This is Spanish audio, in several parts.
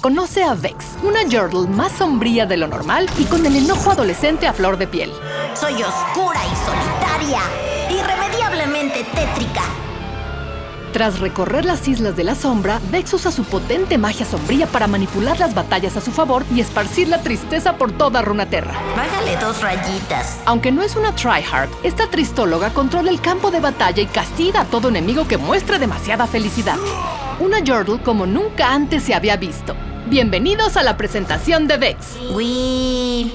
Conoce a Vex, una Yordle más sombría de lo normal y con el enojo adolescente a flor de piel. Soy oscura y solitaria, irremediablemente tétrica. Tras recorrer las Islas de la Sombra, Vex usa su potente magia sombría para manipular las batallas a su favor y esparcir la tristeza por toda Runaterra. Bájale dos rayitas. Aunque no es una tryhard, esta tristóloga controla el campo de batalla y castiga a todo enemigo que muestre demasiada felicidad. Una Yordle como nunca antes se había visto. Bienvenidos a la presentación de Vex. Will.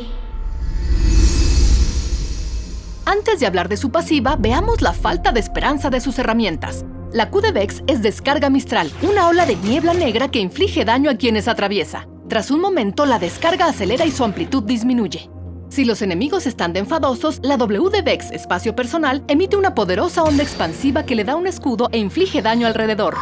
Antes de hablar de su pasiva, veamos la falta de esperanza de sus herramientas. La Q de Vex es Descarga Mistral, una ola de niebla negra que inflige daño a quienes atraviesa. Tras un momento, la descarga acelera y su amplitud disminuye. Si los enemigos están de enfadosos, la W de Vex Espacio Personal emite una poderosa onda expansiva que le da un escudo e inflige daño alrededor.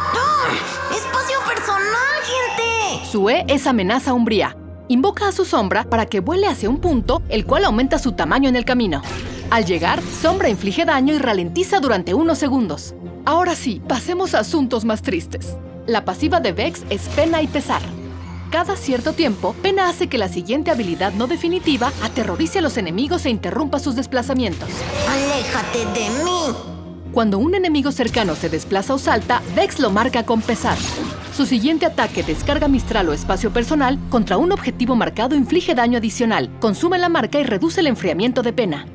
¡Espacio personal, gente! Su E es Amenaza Umbría. Invoca a su sombra para que vuele hacia un punto, el cual aumenta su tamaño en el camino. Al llegar, Sombra inflige daño y ralentiza durante unos segundos. Ahora sí, pasemos a asuntos más tristes. La pasiva de Vex es Pena y Pesar. Cada cierto tiempo, Pena hace que la siguiente habilidad no definitiva aterrorice a los enemigos e interrumpa sus desplazamientos. ¡Aléjate de mí! Cuando un enemigo cercano se desplaza o salta, Vex lo marca con pesar. Su siguiente ataque, descarga mistral o espacio personal, contra un objetivo marcado inflige daño adicional, consume la marca y reduce el enfriamiento de pena.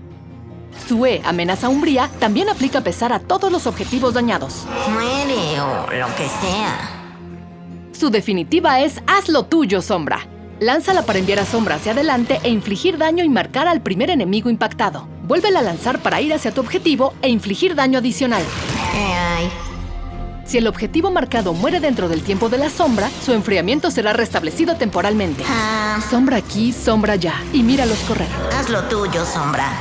Su E, amenaza umbría, también aplica pesar a todos los objetivos dañados. Muere o lo que sea. Su definitiva es Haz lo tuyo, Sombra. Lánzala para enviar a Sombra hacia adelante e infligir daño y marcar al primer enemigo impactado. Vuélvela a lanzar para ir hacia tu objetivo e infligir daño adicional. ¿Qué hay? Si el objetivo marcado muere dentro del tiempo de la sombra, su enfriamiento será restablecido temporalmente. Ah, Sombra aquí, sombra allá, y míralos correr. haz lo tuyo, sombra.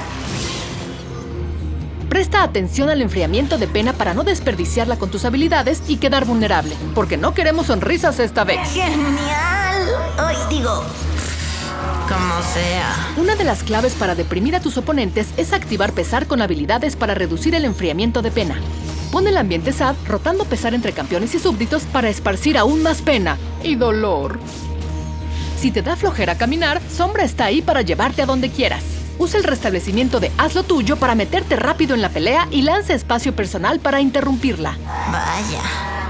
Presta atención al enfriamiento de pena para no desperdiciarla con tus habilidades y quedar vulnerable, porque no queremos sonrisas esta vez. ¡Genial! Hoy digo... Como sea. Una de las claves para deprimir a tus oponentes es activar pesar con habilidades para reducir el enfriamiento de pena. Pon el ambiente sad rotando pesar entre campeones y súbditos para esparcir aún más pena y dolor. Si te da flojera caminar, Sombra está ahí para llevarte a donde quieras. Usa el restablecimiento de Haz lo tuyo para meterte rápido en la pelea y lanza espacio personal para interrumpirla. Vaya,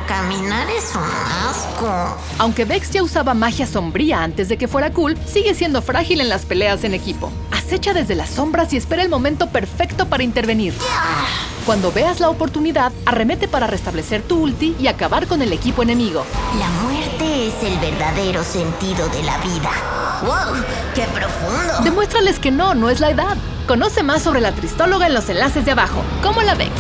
caminar es un asco. Aunque Vex ya usaba magia sombría antes de que fuera cool, sigue siendo frágil en las peleas en equipo. Acecha desde las sombras y espera el momento perfecto para intervenir. Cuando veas la oportunidad, arremete para restablecer tu ulti y acabar con el equipo enemigo. La muerte es el verdadero sentido de la vida. ¡Wow! ¡Qué profundo! Demuéstrales que no, no es la edad. Conoce más sobre la tristóloga en los enlaces de abajo. ¿Cómo la Vex?